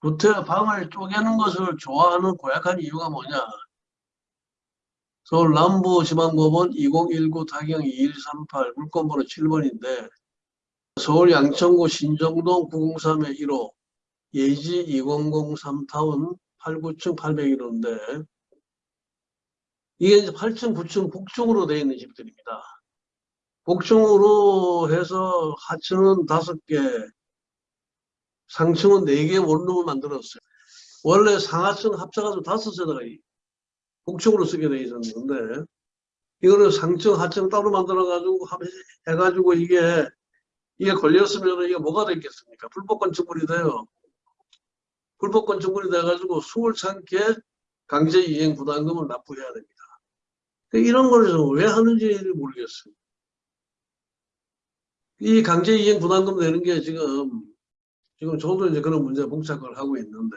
구태 방을 쪼개는 것을 좋아하는 고약한 이유가 뭐냐? 서울 남부 지방법원 2019 타경 2138 물건번호 7번인데 서울 양천구 신정동 903의 1호 예지 2003 타운 8구층 801호인데 이게 이제 8층, 9층 복층으로 되어 있는 집들입니다. 복층으로 해서 하층은 5개, 상층은 4개 원룸을 만들었어요. 원래 상하층 합쳐가지고 5세대가 복층으로 쓰게 되어 있었는데 이거를 상층, 하층 따로 만들어가지고 해가지고 이게 이게 걸렸으면 이게 뭐가 됐겠습니까? 불법 건축물이 돼요. 불법 건축물이 돼가지고 숨을 참게 강제 이행 부담금을 납부해야 됩니다. 이런 걸 왜 하는지 모르겠어요. 이 강제 이행 부담금 내는 게 지금 지금 저도 이제 그런 문제 봉착을 하고 있는데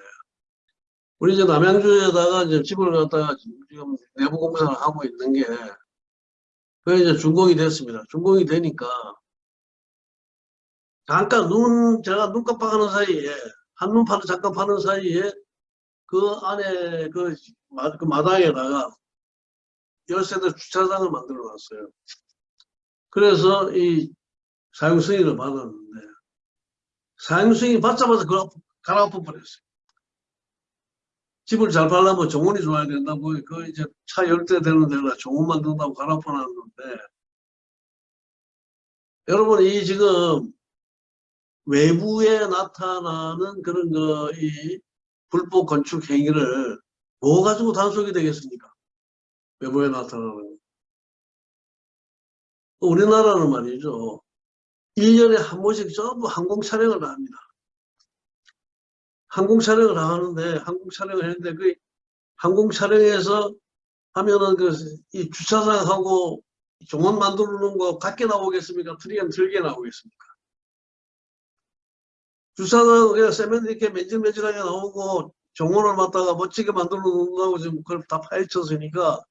우리 이제 남양주에다가 이제 집을 갖다가 지금 내부 공사를 하고 있는 게 그게 이제 준공이 됐습니다. 준공이 되니까 잠깐 눈 제가 눈 깜빡하는 사이에 한눈 파는 잠깐 파는 사이에 그 안에 그, 마, 그 마당에다가 열세대 주차장을 만들어 놨어요. 그래서 이 사용 승인을 받았는데 승인 받자마자 그걸 갈아엎어 버렸어요. 집을 잘 팔려면 정원이 좋아야 된다고 그 이제 차 열대 되는 데가 정원 만든다고 갈아엎어 놨는데 여러분 이 지금 외부에 나타나는 그런 거 이 불법 건축 행위를 뭐 가지고 단속이 되겠습니까? 외부에 나타나는 우리나라는 말이죠. 1년에 한 번씩 전부 항공 촬영을 합니다. 항공 촬영을 하는데 항공 촬영을 했는데 그 항공 촬영에서 하면은 그 이 주차장하고 정원 만들어 놓은 거 같게 나오겠습니까? 틀리면 틀게 나오겠습니까? 주차장 그냥 세면트 이렇게 맨질맨질하게 나오고 정원을 갖다가 멋지게 만들어 놓는다고 지금 그걸 다 파헤쳤으니까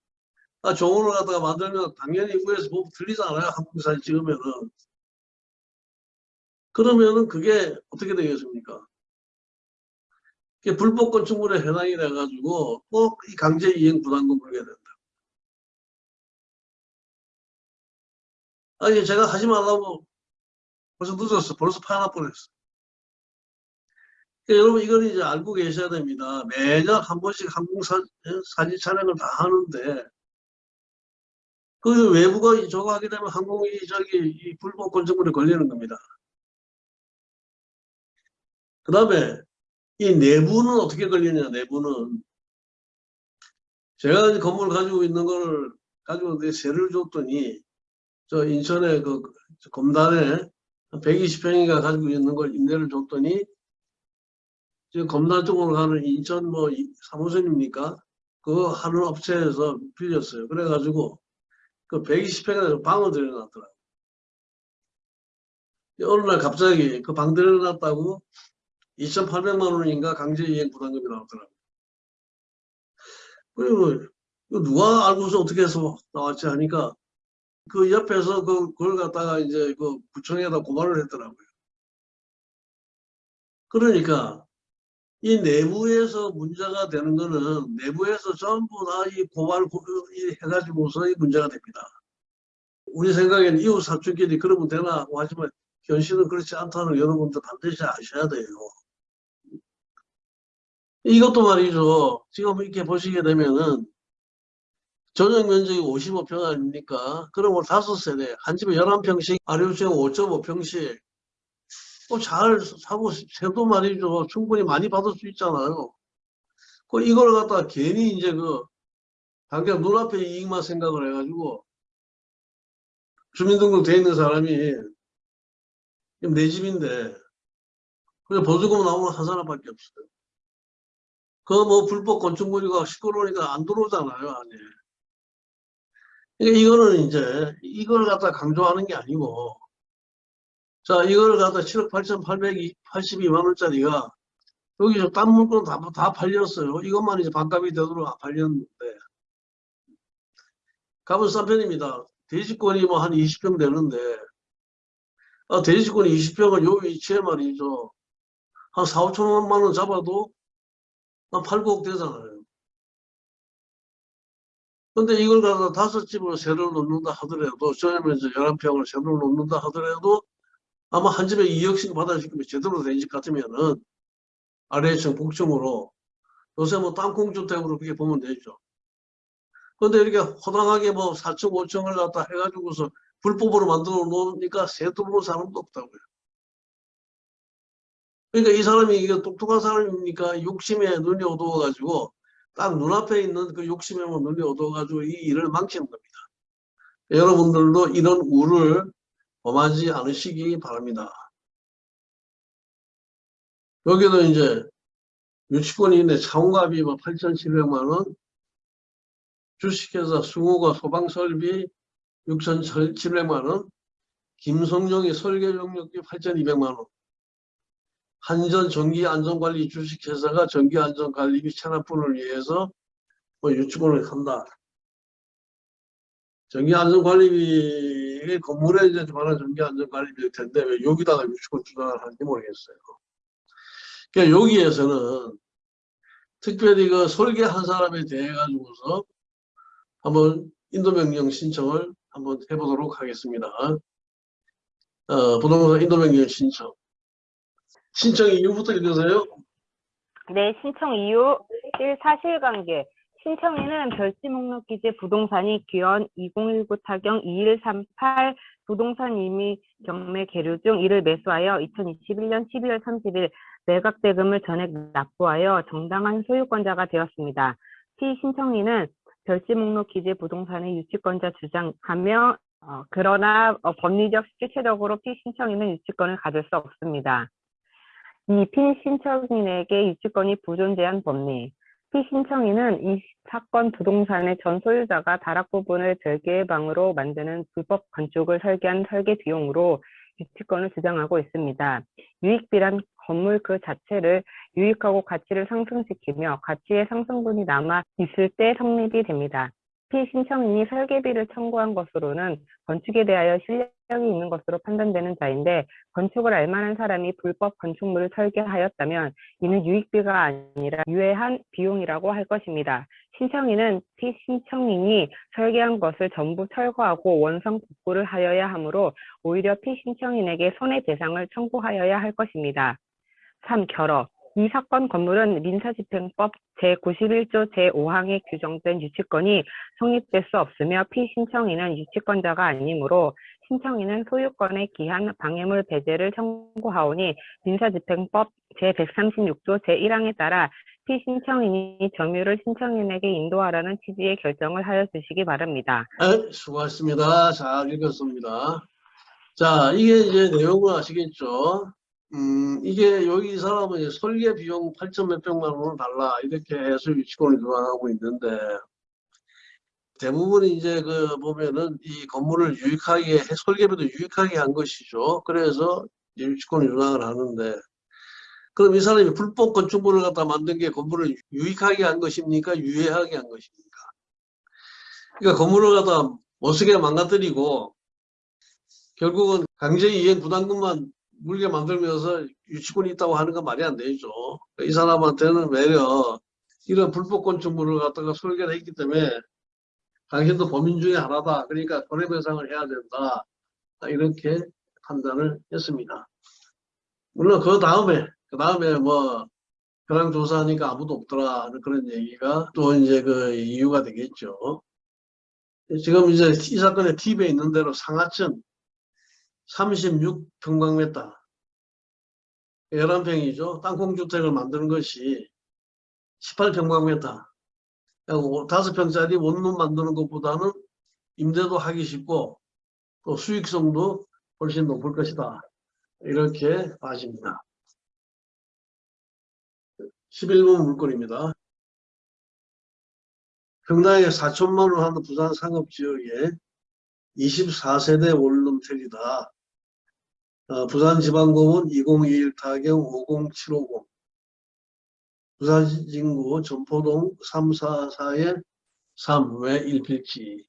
아, 정원을 갖다가 만들면 당연히 위에서 보면 들리잖아요. 한국 사진 찍으면은. 그러면은 그게 어떻게 되겠습니까? 불법 건축물에 해당이 돼가지고 꼭 이 강제 이행 부담금 물게 된다. 아니 제가 하지 말라고 벌써 늦었어. 벌써 파나 뻔했어. 그러니까 여러분 이걸 이제 알고 계셔야 됩니다. 매년 한 번씩 항공 사, 사진 촬영을 다 하는데 그 외부가 저거 하게 되면 항공이 저기 이 불법 건축물에 걸리는 겁니다. 그 다음에 이 내부는 어떻게 걸리냐 내부는 제가 건물 가지고 있는 걸 가지고 내 세를 줬더니 저 인천에 그 검단에 120평인가 가지고 있는 걸 임대를 줬더니 지금 검단 쪽으로 가는 인천 뭐 사무소입니까? 그 하는 업체에서 빌렸어요. 그래가지고 그 120평에 방을 들여놨더라고요. 어느 날 갑자기 그 방 들여놨다고 2,800만 원인가 강제이행 부담금이 나왔더라고요. 그리고 누가 알고서 어떻게 해서 나왔지 하니까 그 옆에서 그, 그걸 갖다가 이제 그 구청에다 고발을 했더라고요. 그러니까 이 내부에서 문제가 되는 거는 내부에서 전부 다 이 고발 해가지고서 이 문제가 됩니다. 우리 생각에는 이웃 사촌끼리 그러면 되나 하지만 현실은 그렇지 않다는 여러분들 반드시 아셔야 돼요. 이것도 말이죠. 지금 이렇게 보시게 되면은 전용 면적이 55평 아닙니까? 그러면 5세대, 한 집에 11평씩, 아래우층 5.5평씩 뭐잘 사고 세도 말이죠. 충분히 많이 받을 수 있잖아요. 그 이걸 갖다가 괜히 이제 그 당장 눈앞에 이익만 생각을 해가지고 주민등록 돼 있는 사람이 내 집인데 그냥 보조금 나오는 한 사람밖에 없어요. 그 뭐 불법 건축물이가 시끄러우니까 안 들어오잖아요 안에. 그러니까 이거는 이제 이걸 갖다 강조하는 게 아니고 자, 이걸 갖다 7억 8,882만 원짜리가 여기서 딴 물건 다, 다 팔렸어요. 이것만 이제 반값이 되도록 팔렸는데. 값은 싼 편입니다. 대지권이 뭐 한 20평 되는데, 아, 대지권이 20평은 요 위치에 말이죠. 한 4, 5천만 원 잡아도 한 8, 9억 되잖아요. 근데 이걸 갖다 다섯 집으로 세를 놓는다 하더라도, 이제 11평을 세를 놓는다 하더라도 아마 한 집에 2억씩 받아주면 제대로 된 집 같으면은 아래층, 북층으로 요새 뭐 땅콩주택으로 그렇게 보면 되죠. 근데 이렇게 허당하게 뭐 4층, 5층을 갖다 해가지고서 불법으로 만들어 놓으니까 세 들어오는 사람도 없다고요. 그러니까 이 사람이 이게 똑똑한 사람이니까 욕심에 눈이 어두워가지고 딱 눈앞에 있는 그 욕심에만 눈이 어두워가지고 이 일을 망치는 겁니다. 여러분들도 이런 우를 범하지 않으시기 바랍니다. 여기도 이제 유치권이 있네. 차원갑이 뭐 8,700만 원, 주식회사 승호가 소방설비 6,700만 원, 김성용이 설계용역비 8,200만 원, 한전 전기안전관리 주식회사가 전기안전관리비 체납분을 위해서 뭐 유치권을 한다. 전기안전관리비 건물에 이제 관한 전기안전관리비일 텐데 왜 여기다가 유치권 주장을 하는지 모르겠어요. 그러니까 여기에서는 특별히 그 설계한 사람에 대해 가지고서 한번 인도명령 신청을 한번 해보도록 하겠습니다. 어, 부동산 인도명령 신청. 신청 이유부터 읽으세요. 네, 신청 이유 1. 사실관계 신청인은 별지 목록 기재 부동산이 기원 2019 타경 2138 부동산 임의 경매 계류 중 이를 매수하여 2021년 12월 30일 매각 대금을 전액 납부하여 정당한 소유권자가 되었습니다. 피신청인은 별지 목록 기재 부동산의 유치권자 주장하며 어, 그러나 어, 법리적 실체적으로 피신청인은 유치권을 가질 수 없습니다. 이 피신청인에게 유치권이 부존재한 법리 피신청인은 이 사건 부동산의 전 소유자가 다락 부분을 별개의 방으로 만드는 불법 건축을 설계한 설계 비용으로 유치권을 주장하고 있습니다. 유익비란 건물 그 자체를 유익하고 가치를 상승시키며 가치의 상승분이 남아 있을 때 성립이 됩니다. 피신청인이 설계비를 청구한 것으로는 건축에 대하여 실 력이 있는 것으로 판단되는 자인데 건축을 알만한 사람이 불법 건축물을 설계하였다면 이는 유익비가 아니라 유해한 비용이라고 할 것입니다. 신청인은 피신청인이 설계한 것을 전부 철거하고 원상 복구를 하여야 하므로 오히려 피신청인에게 손해배상을 청구하여야 할 것입니다. 3. 결어 이 사건 건물은 민사집행법 제91조 제5항에 규정된 유치권이 성립될 수 없으며 피신청인은 유치권자가 아니므로 신청인은 소유권의 기한 방해물 배제를 청구하오니 민사집행법 제136조 제1항에 따라 피신청인이 점유를 신청인에게 인도하라는 취지의 결정을 하여 주시기 바랍니다. 네, 수고하셨습니다. 잘 읽었습니다. 자, 이게 이제 내용을 아시겠죠? 음, 이게 여기 이 사람은 설계 비용 8천 몇백만 원을 달라 이렇게 해서 유치권을 주장하고 있는데 대부분 이제 그 보면은 이 건물을 유익하게 설계비도 유익하게 한 것이죠. 그래서 유치권을 주장을 하는데 그럼 이 사람이 불법 건축물을 갖다 만든 게 건물을 유익하게 한 것입니까? 유해하게 한 것입니까? 그러니까 건물을 갖다 못쓰게 망가뜨리고 결국은 강제 이행 부담금만 물게 만들면서 유치권이 있다고 하는 건 말이 안 되죠. 이 사람한테는 외려 이런 불법 건축물을 갖다가 설계를 했기 때문에 당신도 범인 중에 하나다. 그러니까 손해배상을 해야 된다. 이렇게 판단을 했습니다. 물론 그 다음에 그 다음에 뭐 현황 조사하니까 아무도 없더라 그런 얘기가 또 이제 그 이유가 되겠죠. 지금 이제 이 사건의 팁에 있는 대로 상하층 36평방미터 11평이죠. 땅콩주택을 만드는 것이 18평방미터 5평짜리 원룸 만드는 것보다는 임대도 하기 쉽고 또 수익성도 훨씬 높을 것이다. 이렇게 봐집니다. 11번 물건입니다. 평당에 4천만 원 하는 부산 상업지역에 24세대 원룸택이다. 어, 부산지방공원 2021 타경 50750 부산진구 전포동 344의 3왜 1필지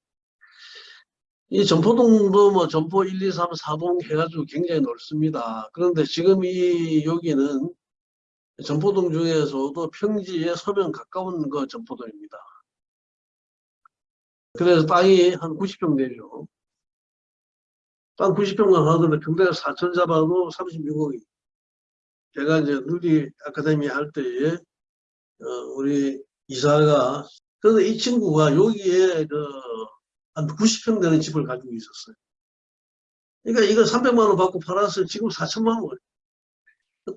이 전포동도 뭐 전포 1, 2, 3, 4동 해가지고 굉장히 넓습니다. 그런데 지금 이 여기는 전포동 중에서도 평지에 서면 가까운 그 전포동입니다. 그래서 땅이 한 90평 되죠. 땅 90평만 하더라도 평당에 4천 잡아도 36억이. 제가 이제 누리 아카데미 할 때에 어, 우리 이사가 그런데 이 친구가 여기에 그한 90평 되는 집을 가지고 있었어요. 그러니까 이거 300만 원 받고 팔았어요. 지금 4천만 원.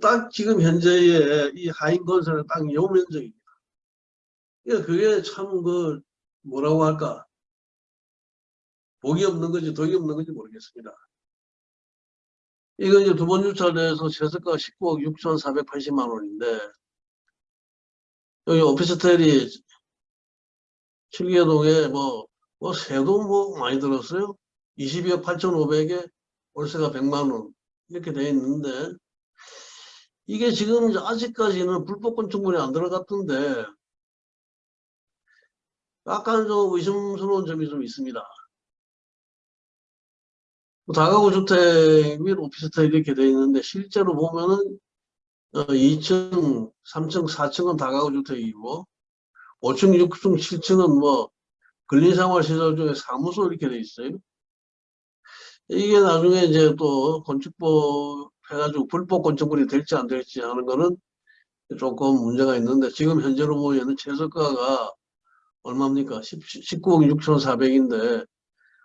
딱 지금 현재의 이 하인 건설의 땅 요 면적입니다. 그러니까 그게 참 그 뭐라고 할까 복이 없는 건지 덕이 없는 건지 모르겠습니다. 이거 이제 두 번 유찰돼서 최저가 19억 6,480만 원인데 여기 오피스텔이 칠계동에 뭐, 뭐 세도 뭐 많이 들었어요. 22억 8,500에 월세가 100만 원 이렇게 돼 있는데 이게 지금 아직까지는 불법 건축물이 안 들어갔던데 약간 좀 의심스러운 점이 좀 있습니다. 다가구 주택 및 오피스텔 이렇게 돼 있는데 실제로 보면은 어, 2층, 3층, 4층은 다가구 주택이고 5층, 6층, 7층은 뭐 근린생활시설 중에 사무소 이렇게 돼 있어요. 이게 나중에 이제 또 건축법 해가지고 불법 건축물이 될지 안 될지 하는 거는 조금 문제가 있는데 지금 현재로 보면은 최저가가 얼마입니까? 19억 6,400인데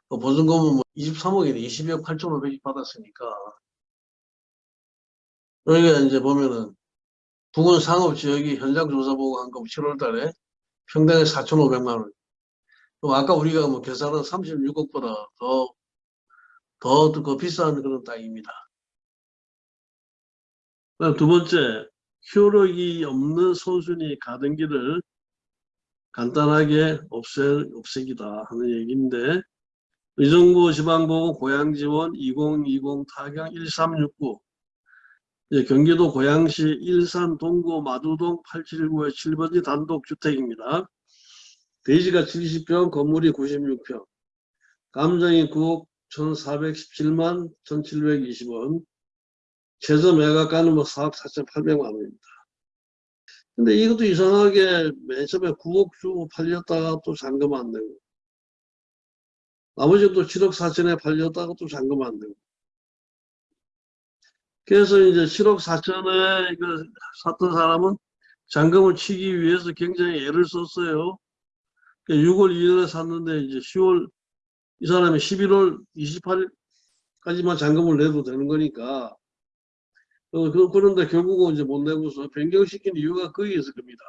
보증금은 뭐 23억이네. 22억 8,500이 받았으니까. 여기가 이제 보면은 부근 상업지역이 현장 조사 보고 한 거 7월 달에 평당에 4,500만 원. 그럼 아까 우리가 뭐 계산한 36억보다 더, 더, 더 비싼 그런 땅입니다. 두 번째, 효력이 없는 선순위 가등기를 간단하게 없애, 없애기다 하는 얘기인데, 의정부 지방보고 고양지원 2020 타경 1369 예, 경기도 고양시 일산 동구 마두동 879의 7번지 단독주택입니다. 대지가 70평, 건물이 96평, 감정이 9억 1,417만 1,720원, 최저 매각가는 뭐 4억 4,800만 원입니다. 근데 이것도 이상하게 맨 처음에 9억 주고 팔렸다가 또 잔금 안 내고, 나머지 또 7억 4천에 팔렸다가 또 잔금 안 내고. 그래서 이제 7억 4천에 그 샀던 사람은 잔금을 치기 위해서 굉장히 애를 썼어요. 6월 2일에 샀는데 이제 10월 이 사람이 11월 28일까지만 잔금을 내도 되는 거니까 어, 그, 그런데 결국은 이제 못 내고서 변경시킨 이유가 거기에 있을 겁니다.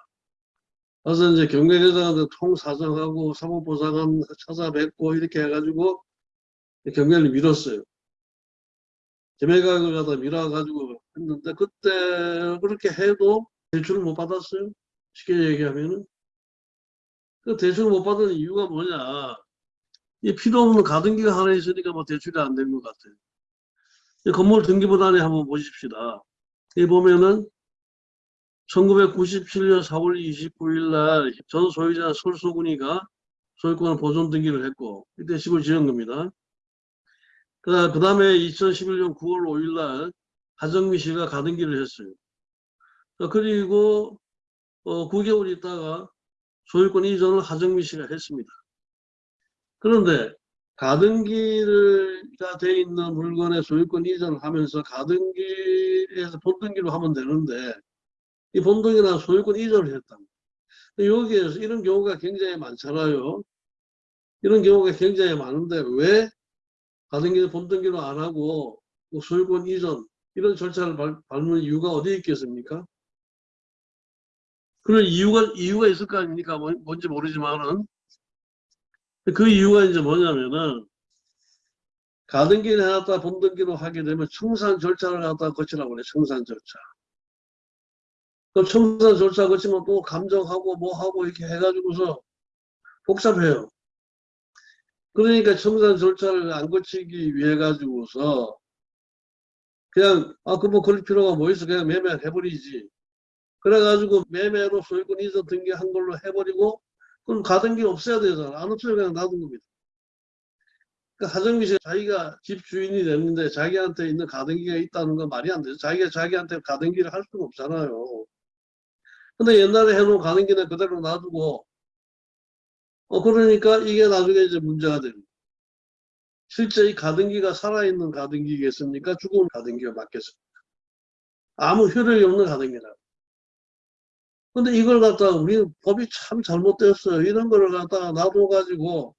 그래서 이제 경매대장한테 통사정하고 사무보상한 찾아뵙고 이렇게 해가지고 경매를 미뤘어요. 재매각을 갖다 밀어가지고 했는데 그때 그렇게 해도 대출을 못 받았어요. 쉽게 얘기하면은. 그 대출을 못 받은 이유가 뭐냐. 이 필요 없는 가등기가 하나 있으니까 뭐 대출이 안 된 것 같아요. 이 건물 등기부단에 한번 보십시다. 이 보면은 1997년 4월 29일 날 전 소유자 솔소군이가 소유권을 보존 등기를 했고 이때 집을 지은 겁니다. 그 다음에 2011년 9월 5일 날 하정미 씨가 가등기를 했어요. 그리고 어, 9개월 있다가 소유권 이전을 하정미 씨가 했습니다. 그런데 가등기가 돼 있는 물건의 소유권 이전을 하면서 가등기에서 본등기로 하면 되는데 이 본등기나 소유권 이전을 했다. 여기에서 이런 경우가 굉장히 많잖아요. 이런 경우가 굉장히 많은데 왜 가등기를 본등기로 안 하고 뭐 소유권 이전 이런 절차를 밟, 밟는 이유가 어디에 있겠습니까? 그런 이유가 이유가 있을 거 아닙니까? 뭐- 뭔지 모르지만은 그 이유가 이제 뭐냐면은 가등기를 해놨다 본등기로 하게 되면 청산 절차를 갖다 거치라고 그래 청산 절차. 그 청산 절차 거치면 또 감정하고 뭐 하고 이렇게 해가지고서 복잡해요. 그러니까 청산 절차를 안 거치기 위해 가지고서 그냥 아 그 뭐 그럴 필요가 뭐 있어 그냥 매매를 해버리지. 그래가지고 매매로 소유권 이전 등기한 걸로 해버리고 그럼 가등기 없애야 되잖아. 안 없애면 그냥 놔둔 겁니다. 그 하정미 씨 자기가 집 주인이 됐는데 자기한테 있는 가등기가 있다는 건 말이 안 되죠. 자기가 자기한테 가등기를 할 수가 없잖아요. 근데 옛날에 해놓은 가등기는 그대로 놔두고, 어, 그러니까 이게 나중에 이제 문제가 됩니다. 실제 이 가등기가 살아있는 가등기겠습니까? 죽은 가등기가 맞겠습니까? 아무 효력이 없는 가등기라. 근데 이걸 갖다가 우리 법이 참 잘못됐어요. 이런 거를 갖다가 놔둬가지고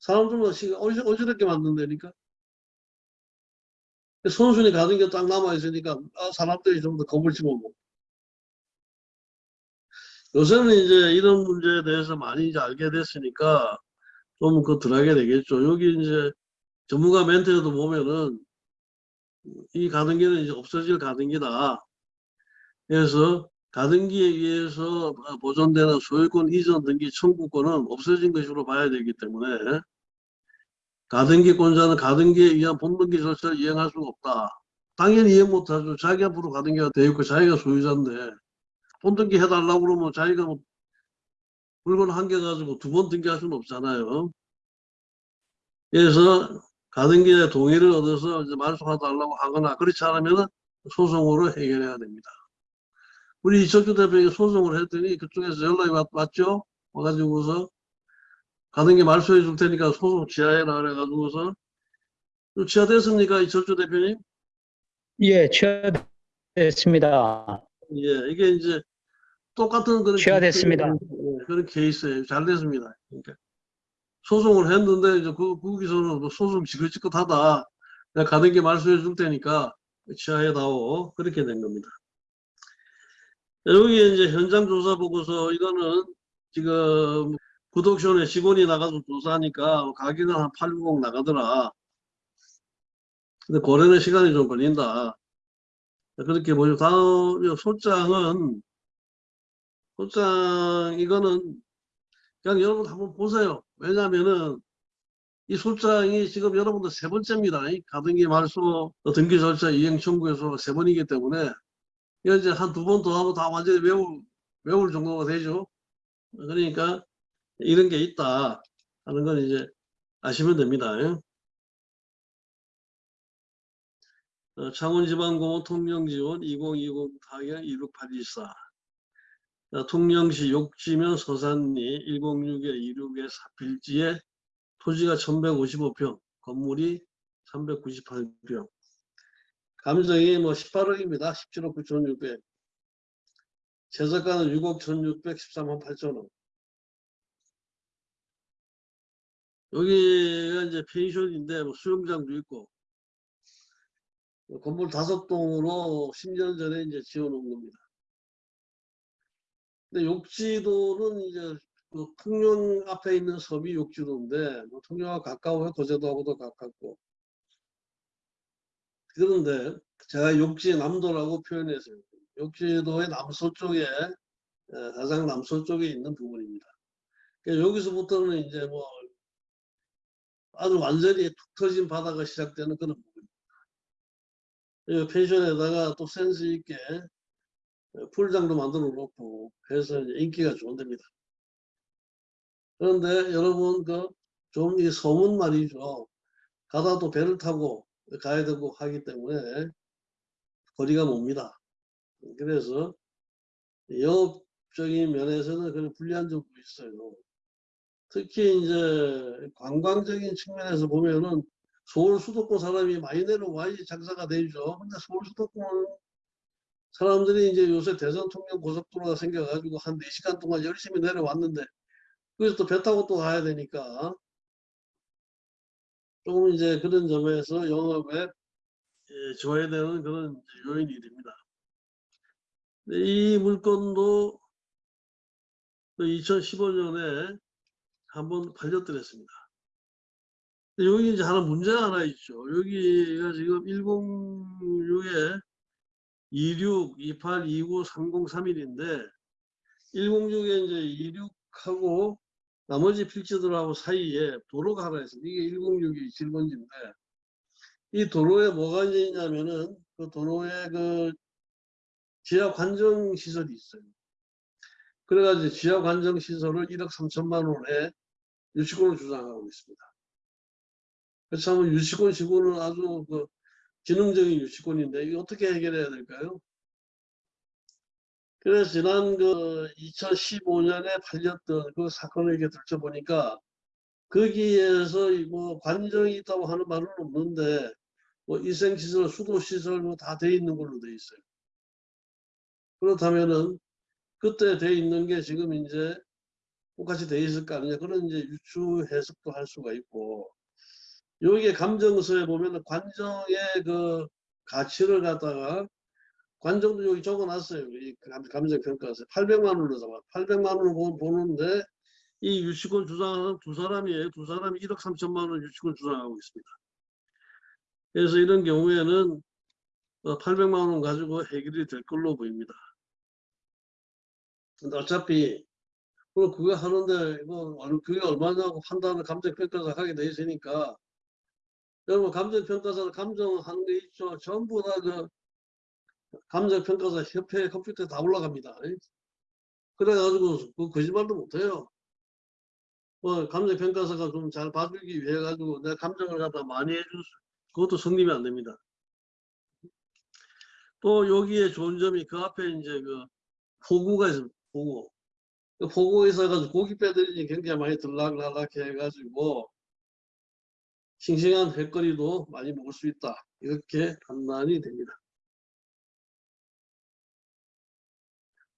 사람들마다 시간 어지- 어지럽게 만든다니까. 손순이 가등기가 딱 남아있으니까 아, 사람들이 좀 더 겁을 집어먹고. 요새는 이제 이런 문제에 대해서 많이 이제 알게 됐으니까 좀 그 덜하게 되겠죠. 여기 이제 전문가 멘트에도 보면은 이 가등기는 이제 없어질 가등기다. 그래서 가등기에 의해서 보존되는 소유권 이전 등기 청구권은 없어진 것으로 봐야 되기 때문에 가등기권자는 가등기에 의한 본등기 절차를 이행할 수가 없다. 당연히 이행 못하죠. 자기 앞으로 가등기가 돼 있고 자기가 소유자인데 본등기 해달라고 그러면 자기가 뭐 물건 한 개 가지고 두 번 등기할 수는 없잖아요. 그래서 가등기의 동의를 얻어서 이제 말소해달라고 하거나 그렇지 않으면 소송으로 해결해야 됩니다. 우리 이철주 대표에게 소송을 했더니 그쪽에서 연락이 왔, 왔죠? 와가지고서 가등기 말소해 줄 테니까 소송 지하해라 그래가지고서 지하됐습니까? 이철주 대표님? 예, 취하됐습니다. 예, 이게 이제 똑같은 그런 취하됐습니다. 케이스- 예, 그런 케이스예요. 잘 됐습니다. 그러니까 소송을 했는데 이제 그 거기서는 뭐 소송 지긋지긋하다. 내가 가등기 말소해 줄 테니까 취하해다오 그렇게 된 겁니다. 여기 이제 현장 조사 보고서 이거는 지금 구독션에 직원이 나가서 조사하니까 가격은 한 890 나가더라. 근데 고래는 시간이 좀 걸린다. 그렇게 보죠. 다음 소장은 소장 이거는 그냥 여러분 한번 보세요. 왜냐면은 이 소장이 지금 여러분들 세 번째입니다. 이 가등기 말소 등기 절차 이행 청구에서 세 번이기 때문에 이제 한 두 번 더 하면 다 완전히 외울 외울 정도가 되죠. 그러니까 이런 게 있다 하는 건 이제 아시면 됩니다. 어, 창원지방공원 통영지원 2020 타경 26824 어, 통영시 욕지면 서산리 106에 26에 사필지에 토지가 1155평, 건물이 398평. 감정이 뭐 18억입니다. 17억 9,600. 재산가는 6억 1,613만 8천원. 여기가 이제 펜션인데 뭐 수영장도 있고 건물 다섯 동으로 10년 전에 이제 지어놓은 겁니다. 근데 욕지도는 이제 그 통영 앞에 있는 섬이 욕지도인데 뭐 통영하고 가까워요. 거제도하고도 가깝고. 그런데 제가 욕지 남도라고 표현했어요. 욕지도의 남서쪽에 에, 가장 남서쪽에 있는 부분입니다. 그러니까 여기서부터는 이제 뭐 아주 완전히 툭 터진 바다가 시작되는 그런 펜션에다가 또 센스 있게 풀장도 만들어 놓고 해서 인기가 좋은 데입니다. 그런데 여러분 그 좀 이 소문 말이죠. 가다도 배를 타고 가야 되고 하기 때문에 거리가 멉니다. 그래서 영업적인 면에서는 그런 불리한 점도 있어요. 특히 이제 관광적인 측면에서 보면은 서울 수도권 사람이 많이 내려와야지 장사가 되죠. 근데 서울 수도권 사람들이 이제 요새 대전 통영 고속도로가 생겨가지고 한 4시간 동안 열심히 내려왔는데 거기서 또 배 타고 또 가야 되니까 조금 이제 그런 점에서 영업에 예, 줘야 되는 그런 요인이 됩니다. 이 물건도 2015년에 한번 팔려드렸습니다. 여기 이제 하나 문제가 하나 있죠. 여기가 지금 106에 26, 28, 29, 30, 31인데 106에 이제 26하고 나머지 필지들하고 사이에 도로가 하나 있습니다. 이게 106이 질본지인데 이 도로에 뭐가 이제 있냐면은 그 도로에 그 지하 관정 시설이 있어요. 그래가지고 지하 관정 시설을 1억 3천만 원에 유치권을 주장하고 있습니다. 그렇죠. 면 유치권 시고는 아주 그 기능적인 유치권인데 이거 어떻게 해결해야 될까요? 그래서 지난 그 2015년에 팔렸던 그 사건을 이렇게 들춰보니까 거기에서 이뭐 관정이 있다고 하는 말은 없는데 뭐 위생시설, 수도시설 뭐 다 돼 있는 걸로 돼 있어요. 그렇다면은 그때 돼 있는 게 지금 이제 똑같이 돼 있을 거 아니냐 그런 이제 유추 해석도 할 수가 있고 여기에 감정서에 보면은 관정의 그 가치를 갖다가 관정도 여기 적어놨어요. 이 감- 감정평가서 800만 원으로 잡아 800만 원을 보- 보는데 이 유치권 주장하는 두 사람이에요. 두 사람이 1억 3천만 원 유치권 주장하고 있습니다. 그래서 이런 경우에는 800만 원 가지고 해결이 될 걸로 보입니다. 근데 어차피 그 그거 하는데 이거 얼- 그게 얼마냐고 판단을 감정평가사 하게 돼 있으니까 여러분 감정평가사 감정하는 게 있죠. 전부 다 그 감정평가사 협회 컴퓨터에 다 올라갑니다. 그래가지고 그 거짓말도 못해요. 뭐 감정평가사가 좀 잘 봐주기 위해 가지고 내 감정을 갖다 많이 해줄 수 그것도 성립이 안 됩니다. 또 여기에 좋은 점이 그 앞에 이제 그 포구가 있습니다. 포구. 그 포구가 있어가지고 고기 빼들이 굉장히 많이 들락날락 해가지고 싱싱한 회거리도 많이 먹을 수 있다. 이렇게 판단이 됩니다.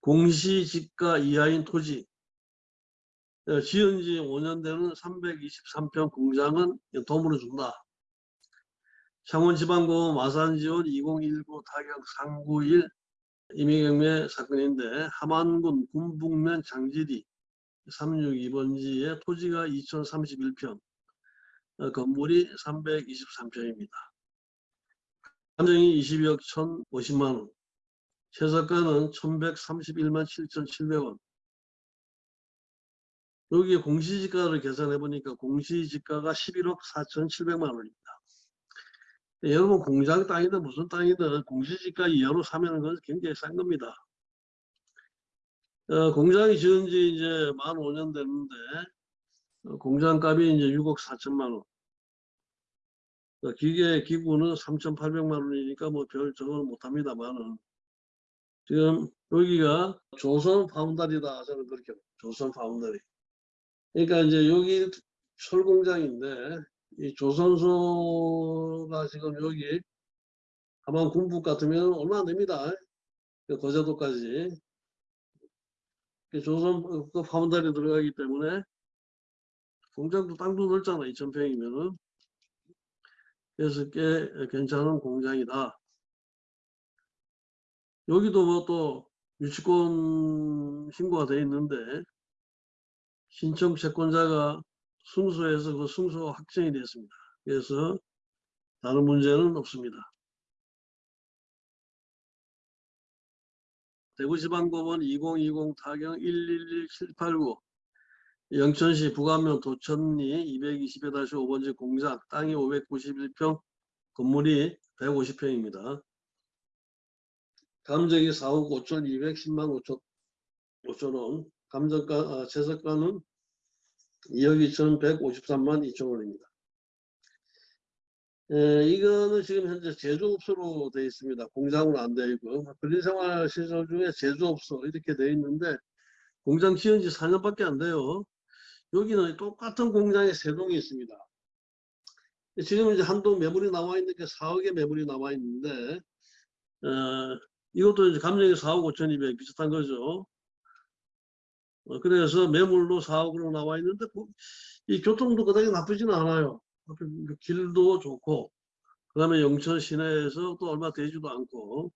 공시지가 이하인 토지 어, 지은 지 5년 되는 323평 공장은 도움을 준다. 창원지방법원 마산지원 2019 타격 391 임의경매 사건인데 함안군 군북면 장지리 362번지에 토지가 2031평 어, 건물이 323평입니다. 감정이 22억 1,050만 원 최저가는 1,131만 7,700원 여기에 공시지가를 계산해 보니까 공시지가가 11억 4,700만 원입니다. 예, 여러분 공장 땅이든 무슨 땅이든 공시지가 이하로 사면 그건 굉장히 싼 겁니다. 어, 공장이 지은 지 이제 만 5년 됐는데 어, 공장 값이 이제 6억 4천만 원. 어, 기계 기구는 3,800만 원이니까 뭐별 저거는 못합니다만은 지금 여기가 조선 파운다리다 저는 그렇게. 조선 파운다리. 그러니까 이제 여기 철공장인데 이 조선소가 지금 여기 하만 군북 같으면 얼마 안 됩니다. 그 거제도까지. 그 조선 그 파운다리 들어가기 때문에 공장도 땅도 넓잖아 2,000평이면은. 그래서 꽤 괜찮은 공장이다. 여기도 뭐 또 유치권 신고가 돼 있는데 신청 채권자가 승소해서 그 승소가 확정이 됐습니다. 그래서 다른 문제는 없습니다. 대구지방법원 2020 타경 111789 영천시 부가면 도천리 220-5번지 공장 땅이 591평 건물이 150평입니다. 감정이 4억 5천 210만 5천 5천 원 감정가 아, 최저가는 2억 2천 153만 2천 원입니다. 에, 이거는 지금 현재 제조업소로 되어 있습니다. 공장으로 안 되어 있고 근린생활 시설 중에 제조업소 이렇게 되어 있는데 공장 지은 지 4년밖에 안 돼요. 여기는 똑같은 공장에 세 동이 있습니다. 지금 이제 한동 매물이 나와 있는 게 4억의 매물이 나와 있는데 어, 이것도 이제 감정이 4억 5천2백 비슷한 거죠. 어, 그래서 매물로 4억으로 나와 있는데 그- 이 교통도 그다지 나쁘지는 않아요. 길도 좋고 그다음에 영천 시내에서 또 얼마 되지도 않고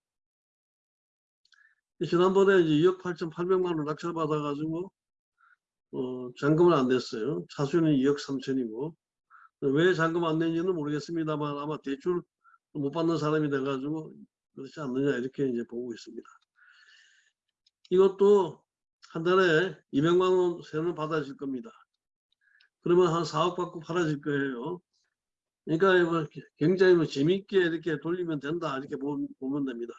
지난번에 이제 2억 8,800만 원 낙찰 받아가지고 어, 잔금을 안 냈어요. 차수는 2억 3천이고 왜 잔금 안 냈는지는 모르겠습니다만 아마 대출 못 받는 사람이 돼가지고 그렇지 않느냐 이렇게 이제 보고 있습니다. 이것도 한 달에 200만 원 세는 받아질 겁니다. 그러면 한 4억 받고 팔아질 거예요. 그러니까 뭐 굉장히 뭐 재밌게 이렇게 돌리면 된다 이렇게 보- 보면 됩니다.